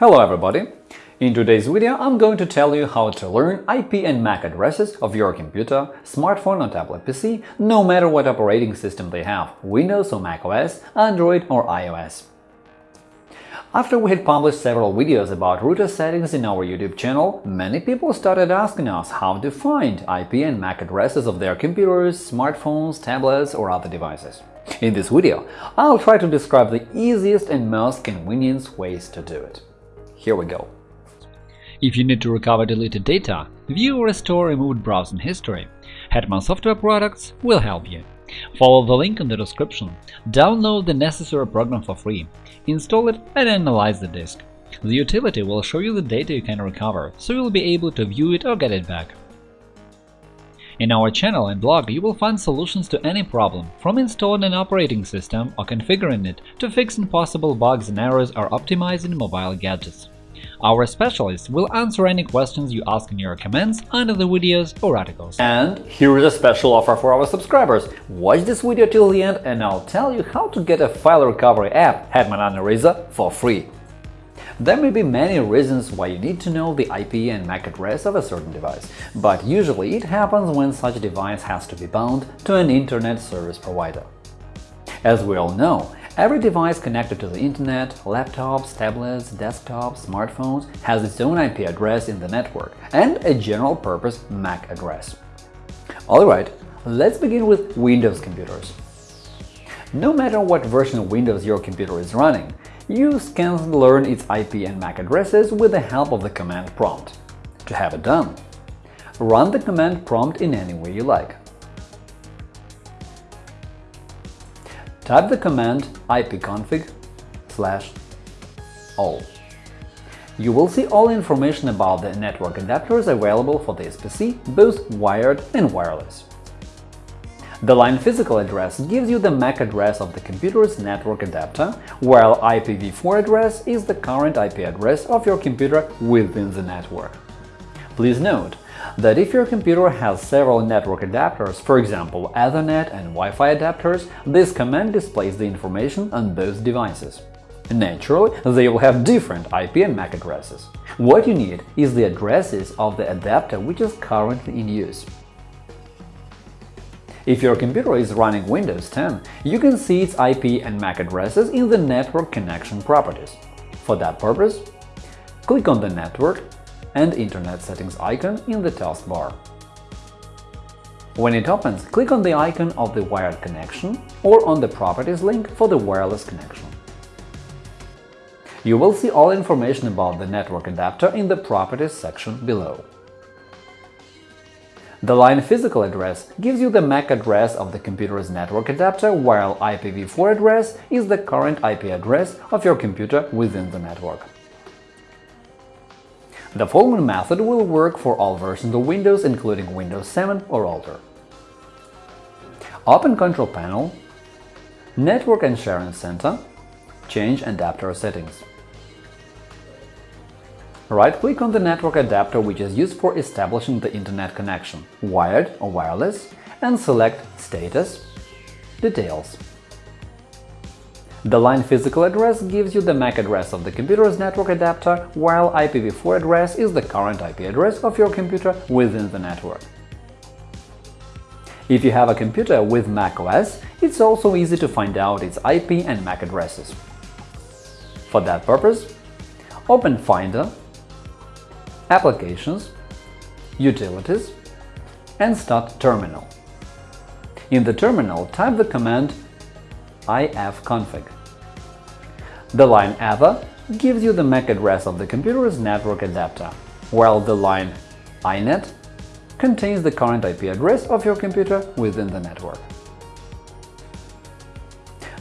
Hello everybody! In today's video I'm going to tell you how to learn IP and MAC addresses of your computer, smartphone or tablet PC, no matter what operating system they have – Windows or macOS, Android or iOS. After we had published several videos about router settings in our YouTube channel, many people started asking us how to find IP and MAC addresses of their computers, smartphones, tablets or other devices. In this video, I'll try to describe the easiest and most convenient ways to do it. Here we go. If you need to recover deleted data, view or restore removed browsing history, Hetman Software Products will help you. Follow the link in the description, download the necessary program for free, install it and analyze the disk. The utility will show you the data you can recover, so you'll be able to view it or get it back. In our channel and blog you will find solutions to any problem, from installing an operating system or configuring it to fixing possible bugs and errors or optimizing mobile gadgets. Our specialists will answer any questions you ask in your comments under the videos or articles. And here is a special offer for our subscribers. Watch this video till the end and I'll tell you how to get a file recovery app Hetman Uneraser for free. There may be many reasons why you need to know the IP and MAC address of a certain device, but usually it happens when such device has to be bound to an Internet service provider. As we all know, every device connected to the Internet – laptops, tablets, desktops, smartphones – has its own IP address in the network and a general-purpose MAC address. Alright, let's begin with Windows computers. No matter what version of Windows your computer is running, you can learn its IP and MAC addresses with the help of the command prompt. To have it done, run the command prompt in any way you like. Type the command ipconfig slash all. You will see all information about the network adapters available for this PC, both wired and wireless. The line physical address gives you the MAC address of the computer's network adapter, while IPv4 address is the current IP address of your computer within the network. Please note that if your computer has several network adapters, for example Ethernet and Wi-Fi adapters, this command displays the information on both devices. Naturally, they will have different IP and MAC addresses. What you need is the addresses of the adapter which is currently in use. If your computer is running Windows 10, you can see its IP and MAC addresses in the Network Connection properties. For that purpose, click on the Network and Internet settings icon in the taskbar. When it opens, click on the icon of the wired connection or on the Properties link for the wireless connection. You will see all information about the network adapter in the Properties section below. The line physical address gives you the MAC address of the computer's network adapter, while IPv4 address is the current IP address of your computer within the network. The following method will work for all versions of Windows, including Windows 7 or older. Open Control Panel, Network and Sharing Center, change adapter settings. Right-click on the network adapter which is used for establishing the Internet connection, wired or wireless, and select Status Details. The line physical address gives you the MAC address of the computer's network adapter, while IPv4 address is the current IP address of your computer within the network. If you have a computer with macOS, it's also easy to find out its IP and MAC addresses. For that purpose, open Finder Applications, Utilities, and start Terminal. In the terminal, type the command ifconfig. The line ether gives you the MAC address of the computer's network adapter, while the line INET contains the current IP address of your computer within the network.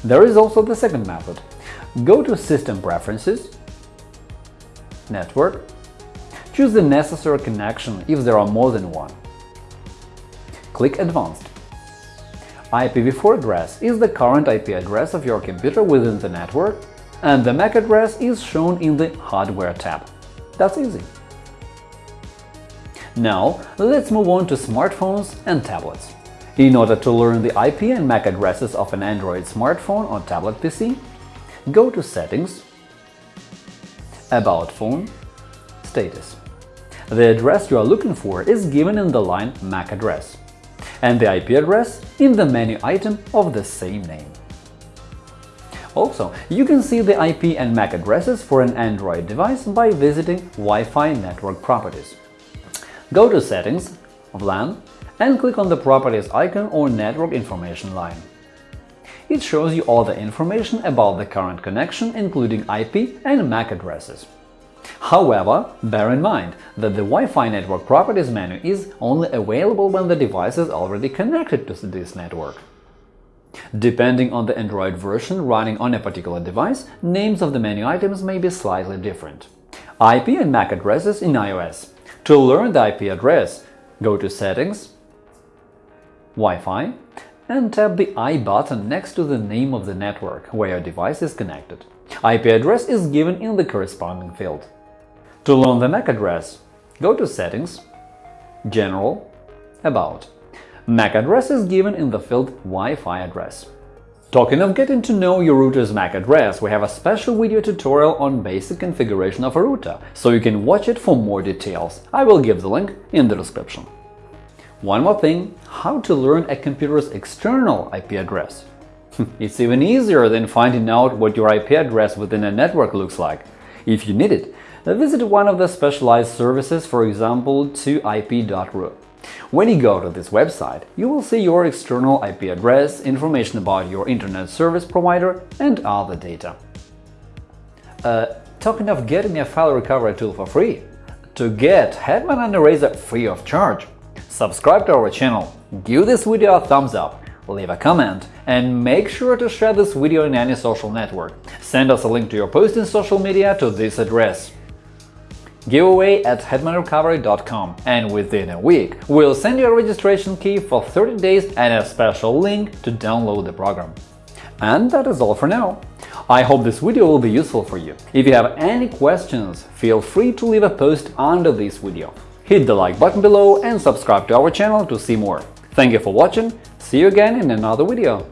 There is also the second method. Go to System Preferences, Network, Choose the necessary connection if there are more than one. Click Advanced. IPv4 address is the current IP address of your computer within the network, and the MAC address is shown in the Hardware tab. That's easy. Now, let's move on to smartphones and tablets. In order to learn the IP and MAC addresses of an Android smartphone or tablet PC, go to Settings, About phone Status The address you are looking for is given in the line MAC address, and the IP address in the menu item of the same name. Also, you can see the IP and MAC addresses for an Android device by visiting Wi-Fi network properties. Go to Settings, WLAN, and click on the Properties icon or Network information line. It shows you all the information about the current connection, including IP and MAC addresses. However, bear in mind that the Wi-Fi network properties menu is only available when the device is already connected to this network. Depending on the Android version running on a particular device, names of the menu items may be slightly different. IP and MAC addresses in iOS. To learn the IP address, go to Settings, Wi-Fi, and tap the I button next to the name of the network where your device is connected. IP address is given in the corresponding field. To learn the MAC address, go to Settings, General, About. MAC address is given in the field Wi-Fi address. Talking of getting to know your router's MAC address, we have a special video tutorial on basic configuration of a router, so you can watch it for more details. I will give the link in the description. One more thing – how to learn a computer's external IP address. it's even easier than finding out what your IP address within a network looks like. If you need it, visit one of the specialized services, for example, 2ip.ru. When you go to this website, you will see your external IP address, information about your internet service provider, and other data. Uh, talking of getting a file recovery tool for free, to get Hetman Uneraser free of charge, subscribe to our channel, give this video a thumbs up, leave a comment, and make sure to share this video in any social network. Send us a link to your post in social media to this address giveaway at hetmanrecovery.com and within a week we'll send you a registration key for 30 days and a special link to download the program. And that is all for now. I hope this video will be useful for you. If you have any questions, feel free to leave a post under this video. Hit the like button below and subscribe to our channel to see more. Thank you for watching, see you again in another video.